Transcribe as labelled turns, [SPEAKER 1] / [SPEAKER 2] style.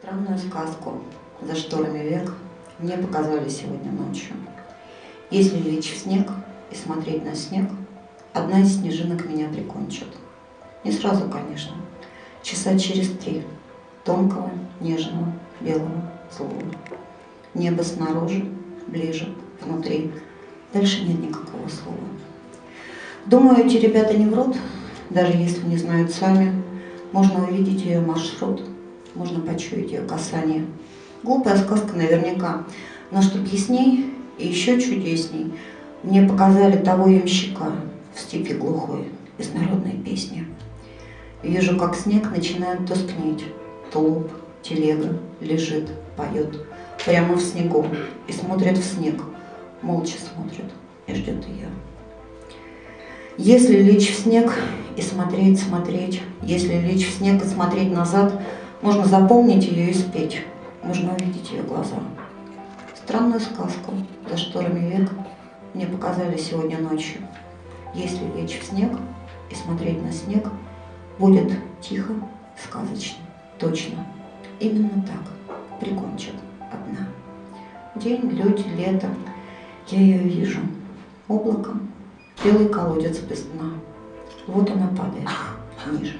[SPEAKER 1] Странную сказку за шторами век мне показали сегодня ночью. Если лечь в снег и смотреть на снег, одна из снежинок меня прикончит. Не сразу, конечно, часа через три тонкого, нежного, белого слова. Небо снаружи, ближе, внутри. Дальше нет никакого слова. Думаю, эти ребята не врут, даже если не знают сами. Можно увидеть ее маршрут, можно почуять ее касание. Глупая сказка наверняка, но чтоб ясней и еще чудесней, мне показали того ямщика в степи глухой из народной песни. Вижу, как снег начинает тускнеть, тулуп, телега лежит, поет прямо в снегу и смотрит в снег, молча смотрит и ждет ее. Если лечь в снег и смотреть, смотреть, если лечь в снег и смотреть назад, можно запомнить ее и спеть, можно увидеть ее глаза. Странную сказку за шторами век мне показали сегодня ночью. Если лечь в снег и смотреть на снег, будет тихо, сказочно, точно. Именно так прикончат одна. День, люди, лето, я ее вижу. Облаком белый колодец без дна. Вот она падает ниже.